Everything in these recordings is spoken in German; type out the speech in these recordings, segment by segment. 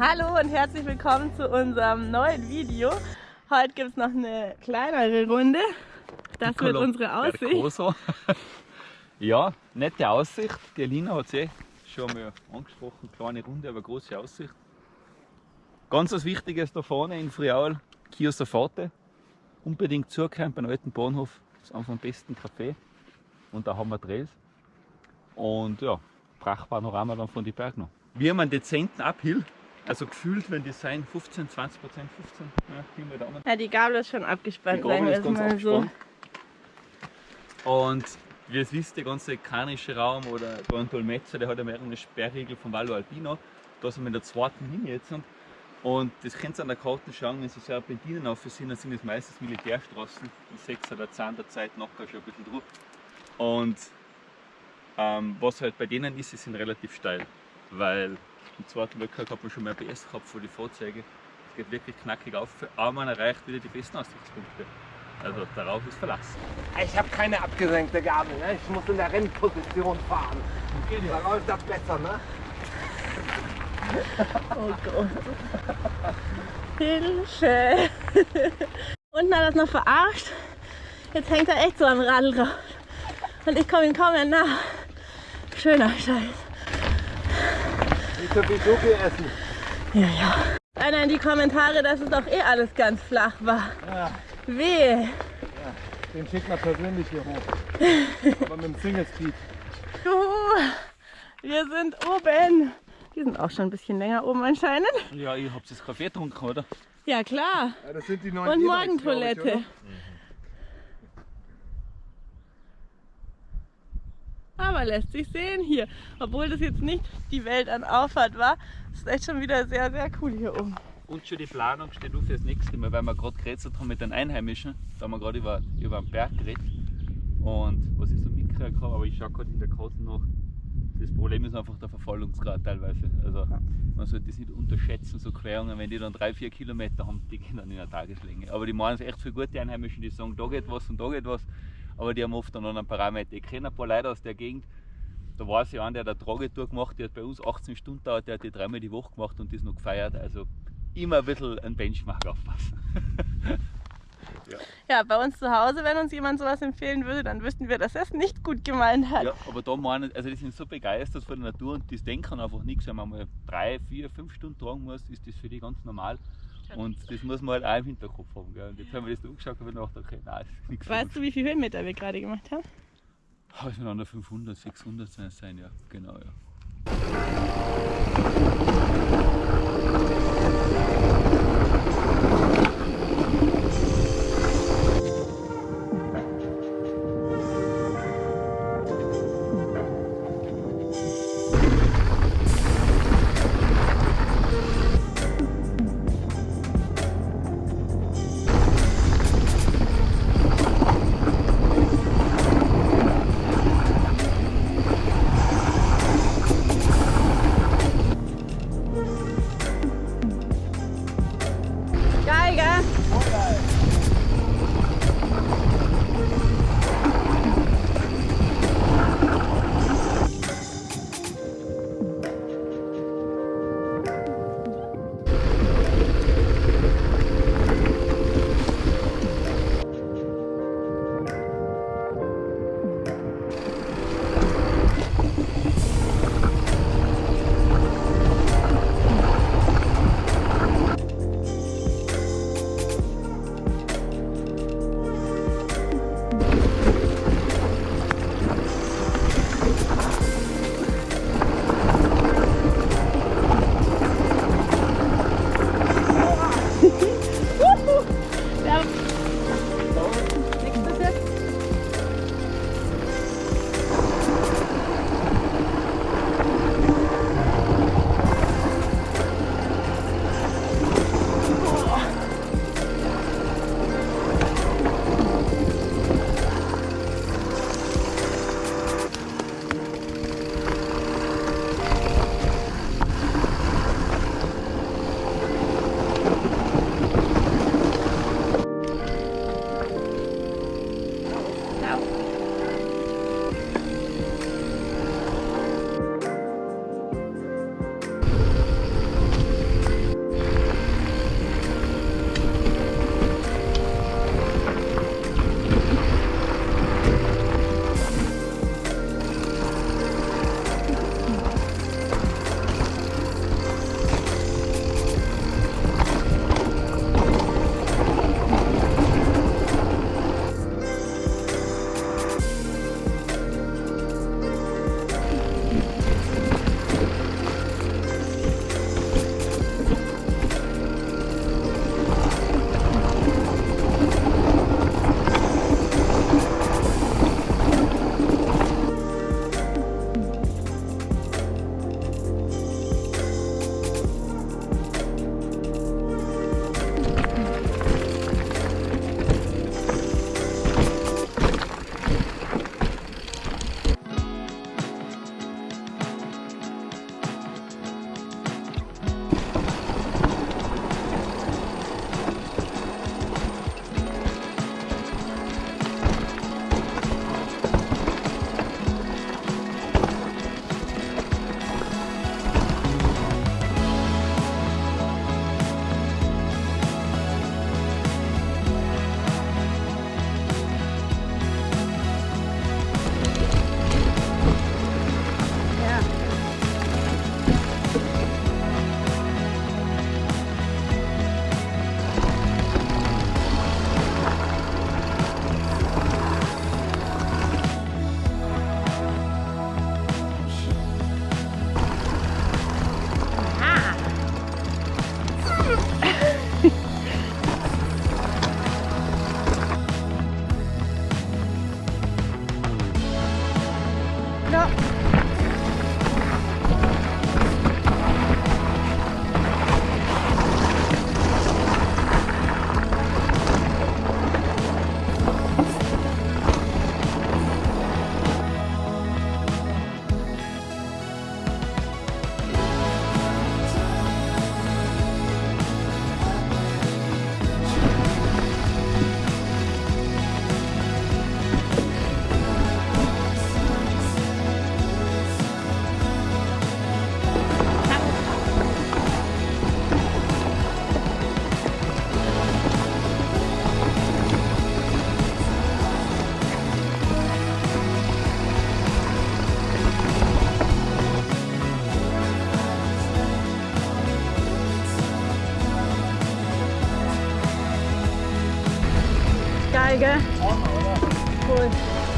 Hallo und herzlich willkommen zu unserem neuen Video. Heute gibt es noch eine kleinere Runde. Das wird unsere Aussicht. ja, nette Aussicht. Die Alina hat es eh schon mal angesprochen. Kleine Runde, aber große Aussicht. Ganz was Wichtiges da vorne in Friaul, Kiosk Forte. Unbedingt zukommen beim alten Bahnhof. Das ist einfach am besten Café. Und da haben wir Drehs. Und ja, Prachtpanorama dann von den Bergen noch. Wir haben einen dezenten Uphill. Also gefühlt, wenn die sein 15, 20 Prozent, 15 ja, Kilometer. Ja, die Gabel ist schon abgespannt, die Gabel ist ganz abgespannt. so. Und wie ihr wisst, der ganze kanische Raum oder Dolmetzer, der hat ja mehrere Sperrriegel vom Vallo Alpino. Da sind wir in der zweiten Linie jetzt. Und das könnt ihr an der Karte schauen, wenn Sie Serpentinen sind, dann sind es meistens Militärstraßen. Die 6 oder 10 der Zeit nachher schon ein bisschen drauf. Und ähm, was halt bei denen ist, sie sind relativ steil. Weil im zweiten Weltkrieg hat man schon mehr PS gehabt für die Fahrzeuge. Es geht wirklich knackig auf, aber man erreicht wieder die besten Aussichtspunkte. Also darauf ist Verlass. Ich habe keine abgesenkte Gabel, ne? ich muss in der Rennposition fahren. Okay, da läuft das besser, ne? Oh Gott. Hilfe! Unten hat er das noch verarscht. Jetzt hängt er echt so am Radl drauf. Und ich komme ihm kaum mehr nach. Schöner Scheiß. Nicht so viel Schoki essen. Ja, ja. Einer in die Kommentare, dass es doch eh alles ganz flach war. Ja. Wehe. Ja, den schickt man persönlich hier hoch. Aber mit dem Single Speed. Juhu, wir sind oben. Die sind auch schon ein bisschen länger oben anscheinend. Ja, ihr habt das Kaffee getrunken, oder? Ja, klar. Ja, das sind die neuen Und Morgentoilette. Aber lässt sich sehen hier. Obwohl das jetzt nicht die Welt an Auffahrt war, ist echt schon wieder sehr, sehr cool hier oben. Und schon die Planung steht auf fürs nächste Mal, weil wir gerade geredet haben mit den Einheimischen. Da haben wir gerade über, über einen Berg geredet. Und was ich so mitgekriegt habe, aber ich schaue gerade in der Karte nach, das Problem ist einfach der Verfallungsgrad teilweise. Also man sollte das nicht unterschätzen, so Querungen, wenn die dann drei, vier Kilometer haben, die gehen dann in einer Tageslänge. Aber die meinen es echt für gute Einheimischen, die sagen, da geht was und da geht was aber die haben oft dann einen Parameter. Ich kenne ein paar Leute aus der Gegend, da war es ja einer, der eine Tragetour gemacht, der hat bei uns 18 Stunden dauert, der hat die dreimal die Woche gemacht und das noch gefeiert. Also immer ein bisschen ein Benchmark aufpassen. ja. ja, bei uns zu Hause, wenn uns jemand sowas empfehlen würde, dann wüssten wir, dass er es nicht gut gemeint hat. Ja, aber da meinen, also die sind so begeistert von der Natur und das denken einfach nichts. Wenn man mal drei, vier, fünf Stunden tragen muss, ist das für die ganz normal. Und das muss man halt auch im Hinterkopf haben. Gell? Und jetzt haben wir das angeschaut und gedacht, okay, nein, das ist nichts. Weißt du, wie viele Höhenmeter wir gerade gemacht haben? Oh, es werden 500, 600 sein, ja, genau, ja. Gell? Cool. Achtung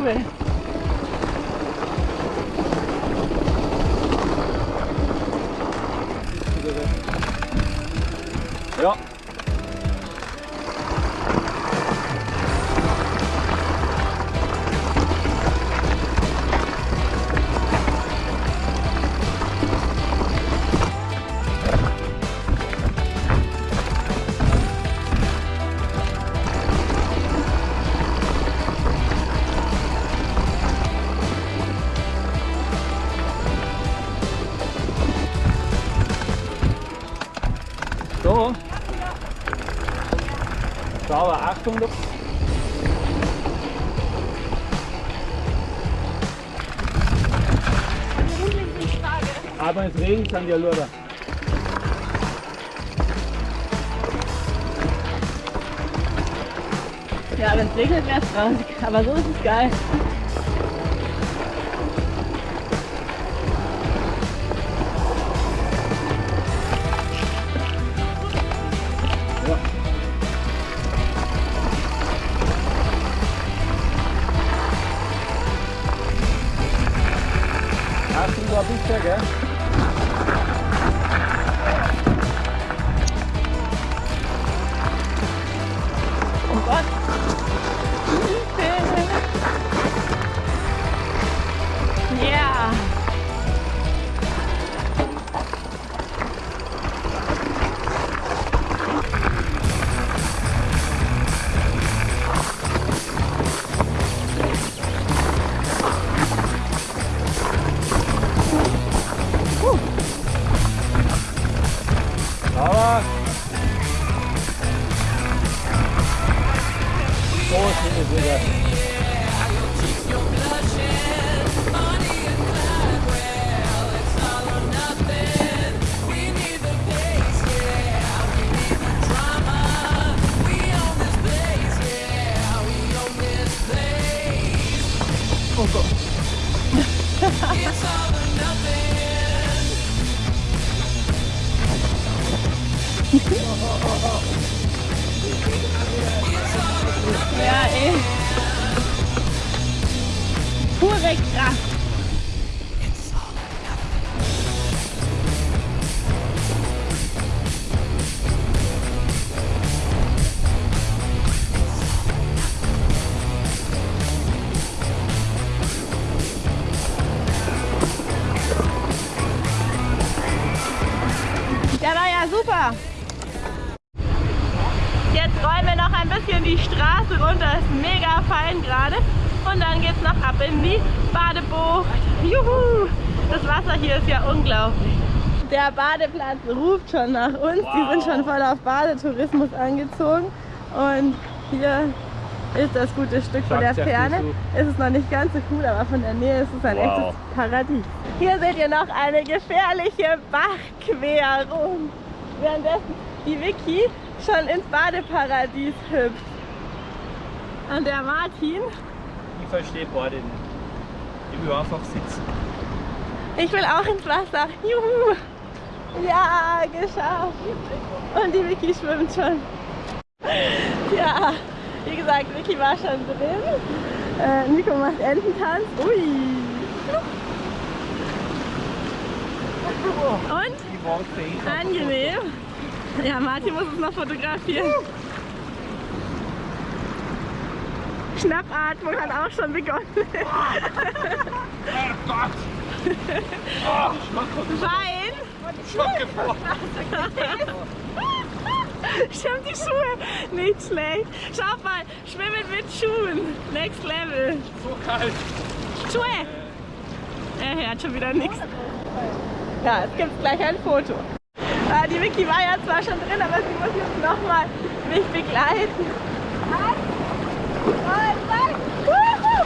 Sehr Sauber, Achtung. Aber es regnet an der Lura. Ja, wenn es regnet, wäre es traurig. Aber so ist es geil. Hier ist ja unglaublich. Der Badeplatz ruft schon nach uns. Die sind schon voll auf Badetourismus angezogen. Und hier ist das gute Stück von der Ferne. viel Es ist noch nicht ganz so cool, aber von der Nähe ist es ein Wow. echtes Paradies. Hier seht ihr noch eine gefährliche Bachquerung. Währenddessen die Vicky schon ins Badeparadies hüpft. Und der Martin, Ich verstehe beide nicht. Ich will einfach sitzen. Ich will auch ins Wasser. Juhu! Ja, geschafft. Und die Vicky schwimmt schon. Ja, wie gesagt, Vicky war schon drin. Äh, Nico macht Ententanz. Ui! Und? Eh. Angenehm. Ja, Martin muss es noch fotografieren. Schnappatmung hat auch schon begonnen. Oh Gott! Oh, Wein. Schock gefroren. Stimmt, die Schuhe. Nicht schlecht. Schau mal, schwimmen mit Schuhen. Next Level. So kalt. Schuhe. Er hört schon wieder nichts. Ja, es gibt gleich ein Foto. Ah, die Vicky war ja zwar schon drin, aber sie muss jetzt nochmal mich begleiten. Eins, zwei, drei. Wuhu!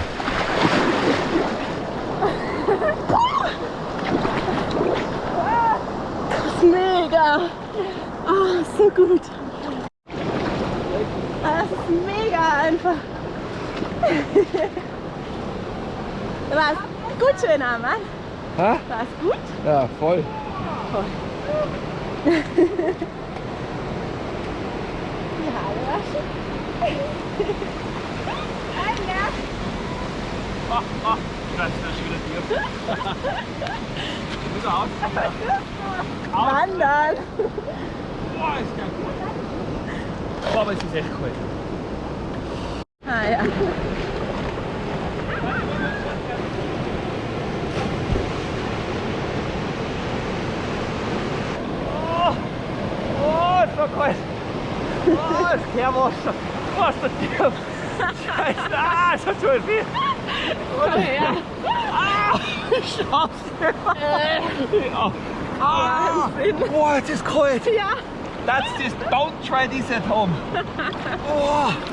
Ah, Das ist mega. Oh, so gut. Ah, Das ist mega einfach. War's gut, schöner Mann? Hä? War's gut? Ja, voll. Die Haare waschen. Ein Nerv. Ah, ah, das ist schon wieder tief. Muss auf. Wandern. Boah, ist ja gut. Oh, aber es ist echt kalt. Ah ja. Oh, oh, ist. Oh, das Kehrwasser. Was das tief? Scheiße, ah, es hat so viel. Komm her. Ah, Scheiße. Ja. Ah, Wahnsinn. boah, es ist kalt. Ja. That's just, don't try this at home. Oh,